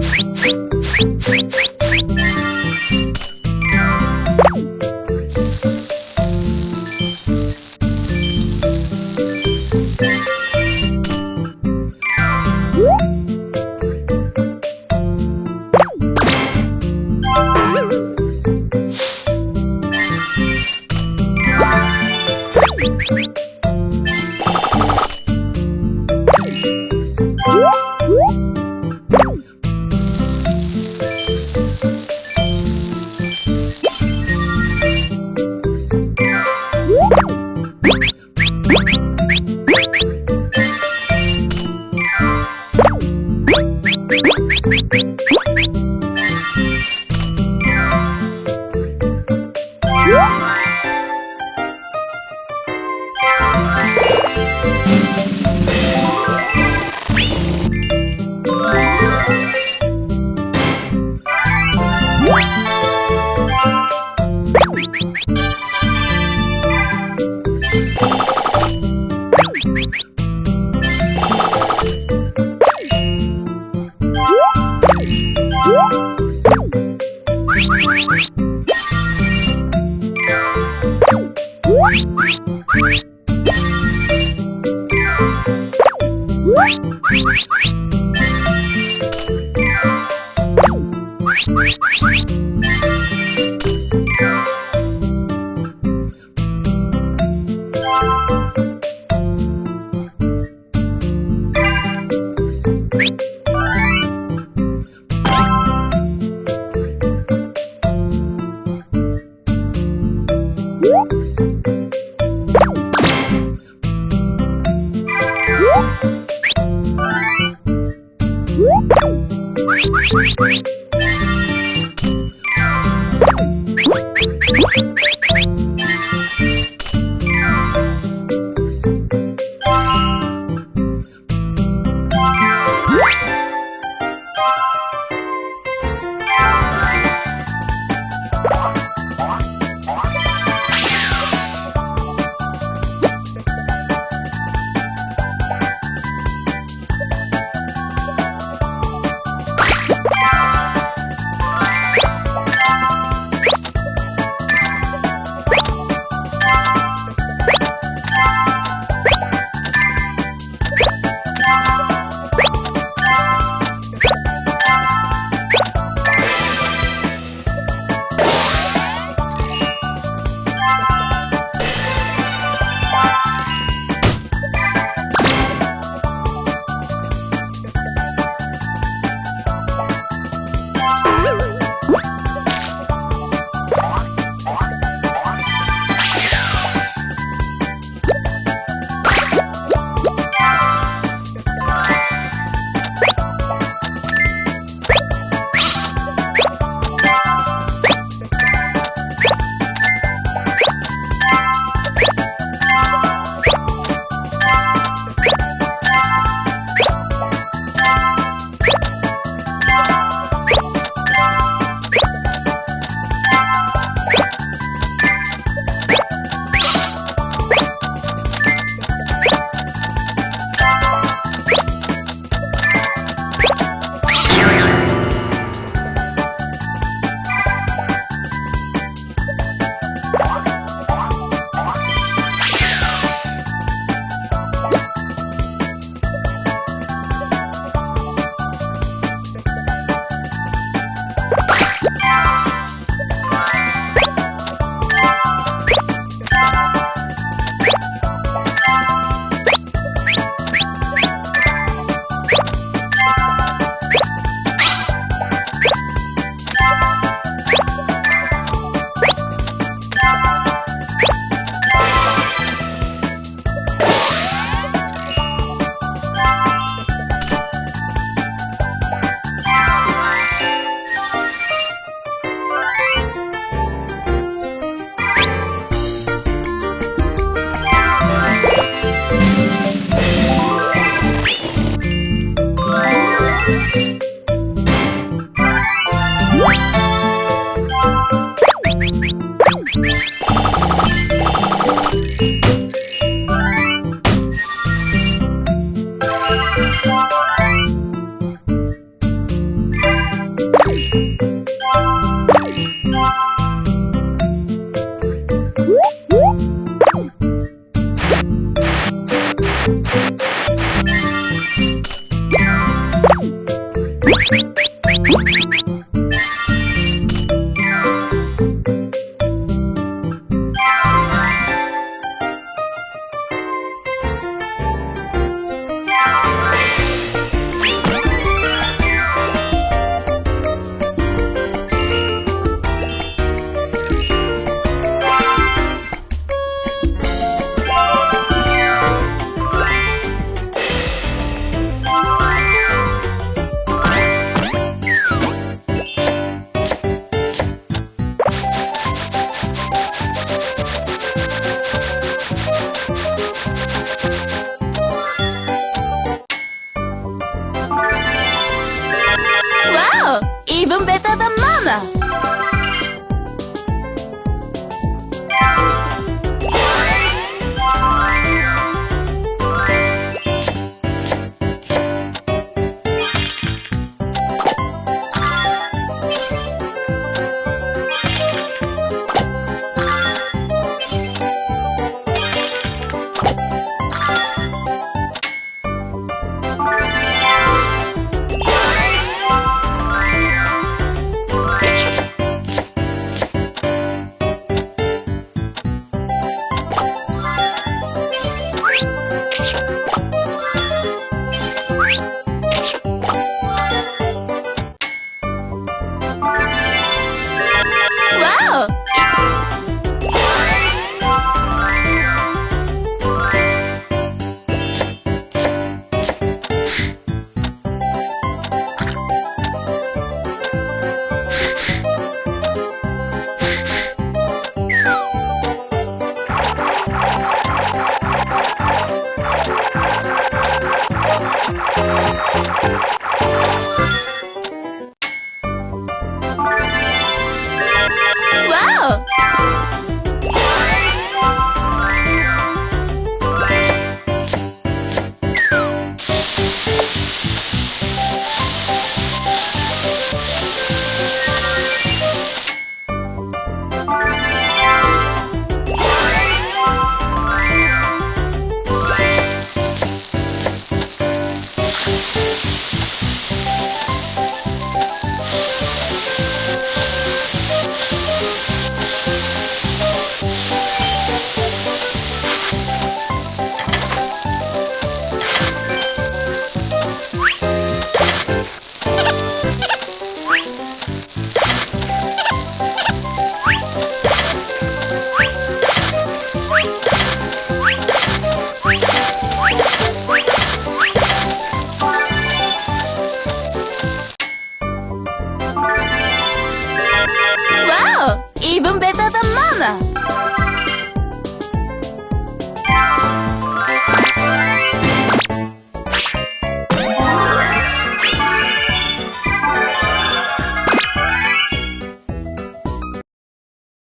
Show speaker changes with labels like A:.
A: スイ。
B: What? you
A: Thank you.